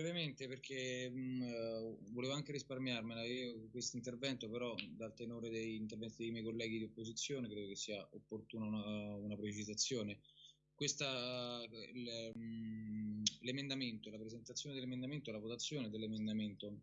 brevemente perché mh, uh, volevo anche risparmiarmela io questo intervento, però dal tenore degli interventi dei miei colleghi di opposizione credo che sia opportuna una, una precisazione. Questa, l'emendamento, la presentazione dell'emendamento, la votazione dell'emendamento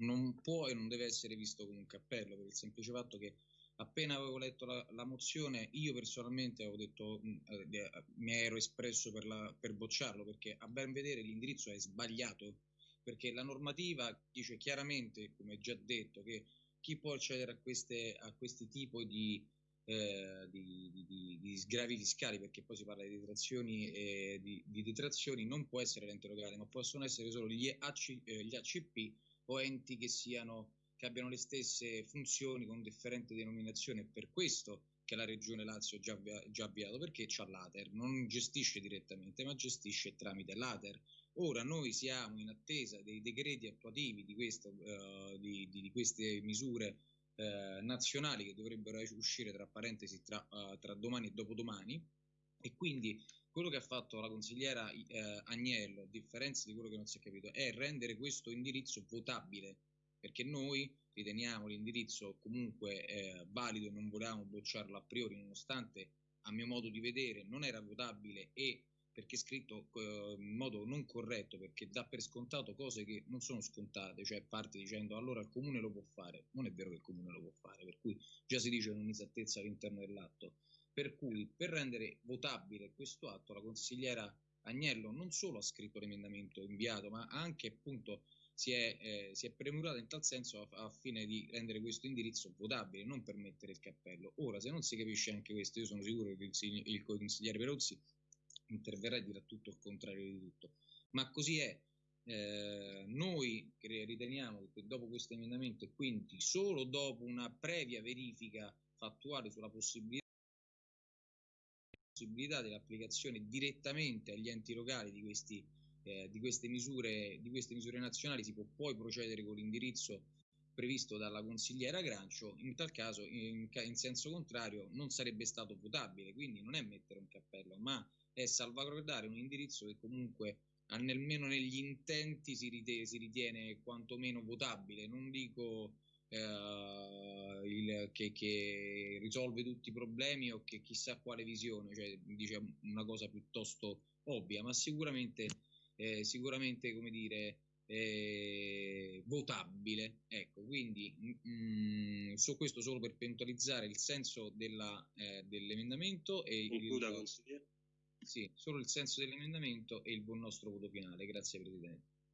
non può e non deve essere visto come un cappello per il semplice fatto che appena avevo letto la, la mozione io personalmente avevo detto eh, eh, mi ero espresso per, la, per bocciarlo perché a ben vedere l'indirizzo è sbagliato. Perché la normativa dice chiaramente come già detto che chi può accedere a, queste, a questi tipi di, eh, di, di, di, sgravi fiscali perché poi si parla di detrazioni e di, detrazioni non può essere l'ente locale ma possono essere solo gli, AC, eh, gli ACP o enti che, siano, che abbiano le stesse funzioni con differente denominazione. Per questo che la Regione Lazio ha già, già avviato, perché c'ha l'ATER, non gestisce direttamente, ma gestisce tramite l'ATER. Ora noi siamo in attesa dei decreti attuativi di, questo, uh, di, di, di queste misure uh, nazionali che dovrebbero uscire tra parentesi tra, uh, tra domani e dopodomani e quindi quello che ha fatto la consigliera eh, Agnello, a differenza di quello che non si è capito, è rendere questo indirizzo votabile, perché noi riteniamo l'indirizzo comunque eh, valido e non volevamo bocciarlo a priori, nonostante a mio modo di vedere non era votabile e perché scritto in modo non corretto, perché dà per scontato cose che non sono scontate, cioè parte dicendo allora il comune lo può fare, non è vero che il comune lo può fare, per cui già si dice un'inesattezza all'interno dell'atto. Per cui per rendere votabile questo atto la consigliera Agnello non solo ha scritto l'emendamento inviato, ma anche appunto si è, eh, si è premurata in tal senso a, a, fine di rendere questo indirizzo votabile, non per mettere il cappello. Ora, se non si capisce anche questo, io sono sicuro che il, il consigliere Perozzi interverrà e dirà tutto il contrario di tutto. Ma così è. Eh, noi riteniamo che dopo questo emendamento e quindi solo dopo una previa verifica fattuale sulla possibilità dell'applicazione direttamente agli enti locali di, questi, eh, di, queste, misure, di queste misure nazionali si può poi procedere con l'indirizzo previsto dalla consigliera Grancio, in tal caso in, in, senso contrario non sarebbe stato votabile, quindi non è mettere un cappello, ma è salvaguardare un indirizzo che comunque almeno negli intenti si ritiene, si ritiene quantomeno votabile, non dico eh, il, che, che, risolve tutti i problemi o che chissà quale visione, cioè dice una cosa piuttosto ovvia, ma sicuramente, eh, sicuramente come dire, eh, votabile. Ecco, quindi mh, mm, su questo solo per puntualizzare il senso della, eh, dell'emendamento e Concluda, il, sì, solo il senso dell'emendamento e il buon nostro voto finale. Grazie Presidente.